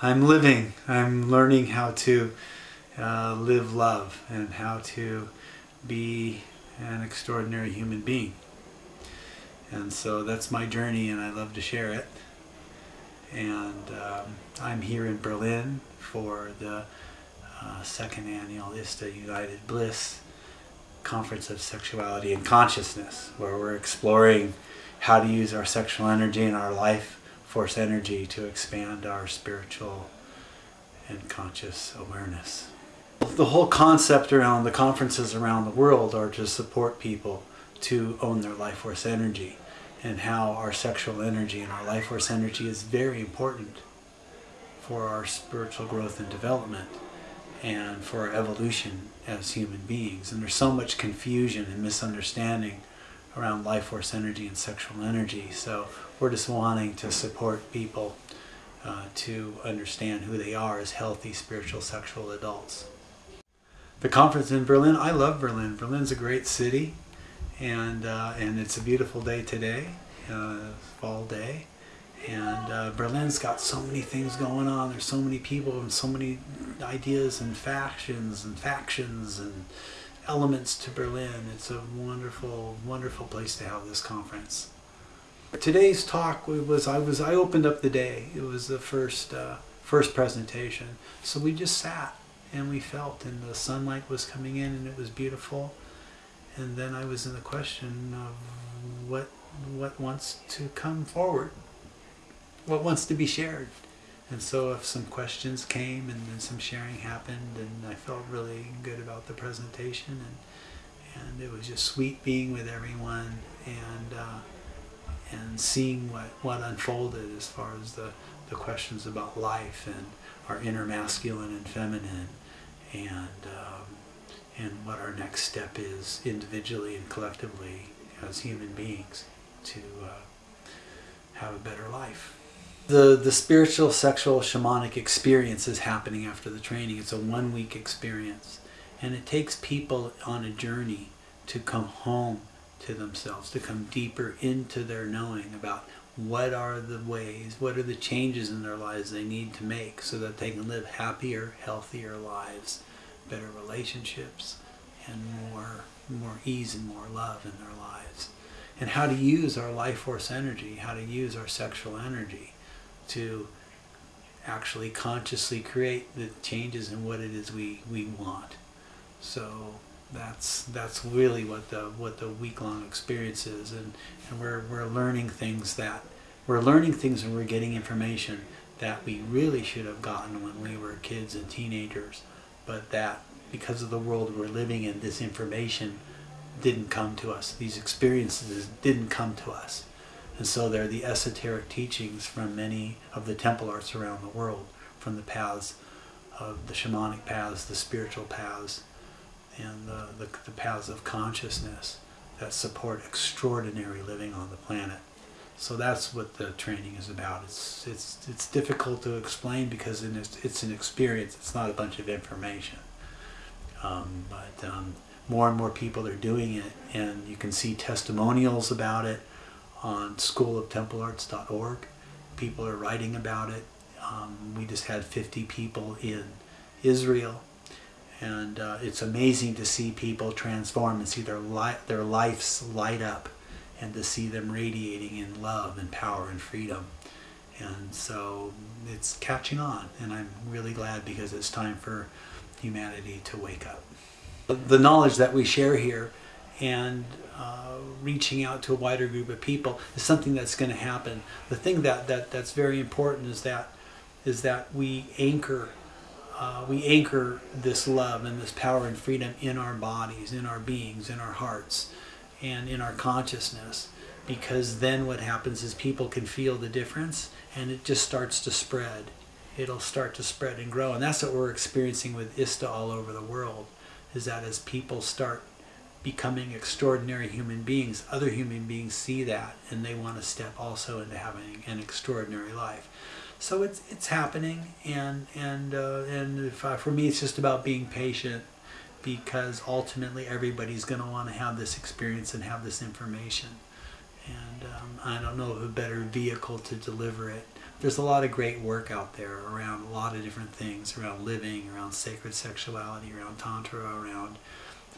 I'm living. I'm learning how to uh, live love and how to be an extraordinary human being. And so that's my journey and I love to share it. And um, I'm here in Berlin for the uh, second annual ISTA United Bliss Conference of Sexuality and Consciousness, where we're exploring how to use our sexual energy in our life force energy to expand our spiritual and conscious awareness. The whole concept around the conferences around the world are to support people to own their life force energy and how our sexual energy and our life force energy is very important for our spiritual growth and development and for our evolution as human beings. And there's so much confusion and misunderstanding around life force energy and sexual energy. So we're just wanting to support people uh, to understand who they are as healthy spiritual sexual adults. The conference in Berlin, I love Berlin. Berlin's a great city and, uh, and it's a beautiful day today, uh, fall day. And uh, Berlin's got so many things going on. There's so many people and so many ideas and factions and factions and elements to Berlin. It's a wonderful, wonderful place to have this conference. Today's talk was I was I opened up the day. It was the first uh, first presentation. So we just sat and we felt, and the sunlight was coming in, and it was beautiful. And then I was in the question of what what wants to come forward, what wants to be shared. And so if some questions came and then some sharing happened and I felt really good about the presentation and, and it was just sweet being with everyone and uh, and seeing what, what unfolded as far as the, the questions about life and our inner masculine and feminine and um, and what our next step is individually and collectively as human beings to uh, have a better life the the spiritual sexual shamanic experience is happening after the training. It's a one week experience. And it takes people on a journey to come home to themselves to come deeper into their knowing about what are the ways what are the changes in their lives they need to make so that they can live happier healthier lives better relationships and more more ease and more love in their lives. And how to use our life force energy how to use our sexual energy to actually consciously create the changes in what it is we, we want. So that's that's really what the what the week long experience is and, and we're we're learning things that we're learning things and we're getting information that we really should have gotten when we were kids and teenagers, but that because of the world we're living in, this information didn't come to us. These experiences didn't come to us. And so they're the esoteric teachings from many of the temple arts around the world, from the paths of the shamanic paths, the spiritual paths, and the, the, the paths of consciousness that support extraordinary living on the planet. So that's what the training is about. It's it's it's difficult to explain because it's it's an experience. It's not a bunch of information. Um, but um, more and more people are doing it, and you can see testimonials about it on schooloftemplearts.org. People are writing about it. Um, we just had 50 people in Israel. And uh, it's amazing to see people transform and see their, li- their lives light up and to see them radiating in love and power and freedom. And so it's catching on, and I'm really glad because it's time for humanity to wake up. The knowledge that we share here and uh, reaching out to a wider group of people is something that's going to happen. The thing that, that that's very important is that is that we anchor uh, we anchor this love and this power and freedom in our bodies, in our beings, in our hearts, and in our consciousness. Because then what happens is people can feel the difference and it just starts to spread. It'll start to spread and grow. And that's what we're experiencing with ISTA all over the world, is that as people start becoming extraordinary human beings, other human beings see that and they want to step also into having an extraordinary life. So it's it's happening, and and uh, and I, for me, it's just about being patient, because ultimately everybody's going to want to have this experience and have this information, and um, I don't know of a better vehicle to deliver it there's a lot of great work out there around a lot of different things around living, around sacred sexuality, around tantra, around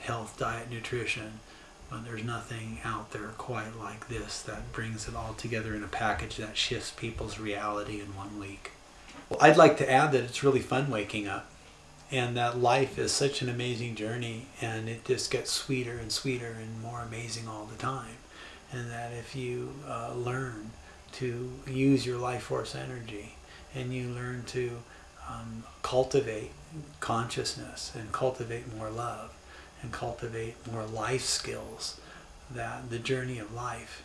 health, diet, nutrition. But there's nothing out there quite like this that brings it all together in a package that shifts people's reality in one week. Well, I'd like to add that it's really fun waking up and that life is such an amazing journey and it just gets sweeter and sweeter and more amazing all the time and that if you uh, learn to use your life force energy and you learn to um, cultivate consciousness and cultivate more love and cultivate more life skills that the journey of life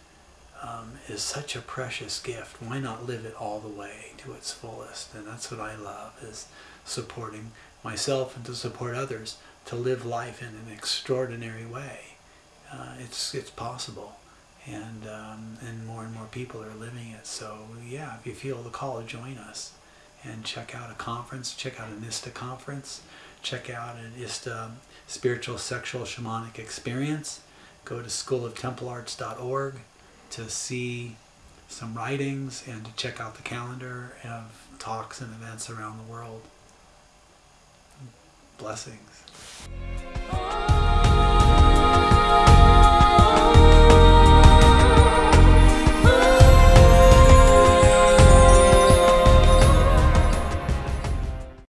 um, is such a precious gift why not live it all the way to its fullest and that's what I love is supporting myself and to support others to live life in an extraordinary way. Uh, it's it's possible, and um, and more and more people are living it. So yeah, if you feel the call, join us and check out a conference. Check out an ISTA conference. Check out an ISTA um, spiritual sexual shamanic experience. Go to schooloftemplearts.org to see some writings and to check out the calendar of talks and events around the world. Blessings.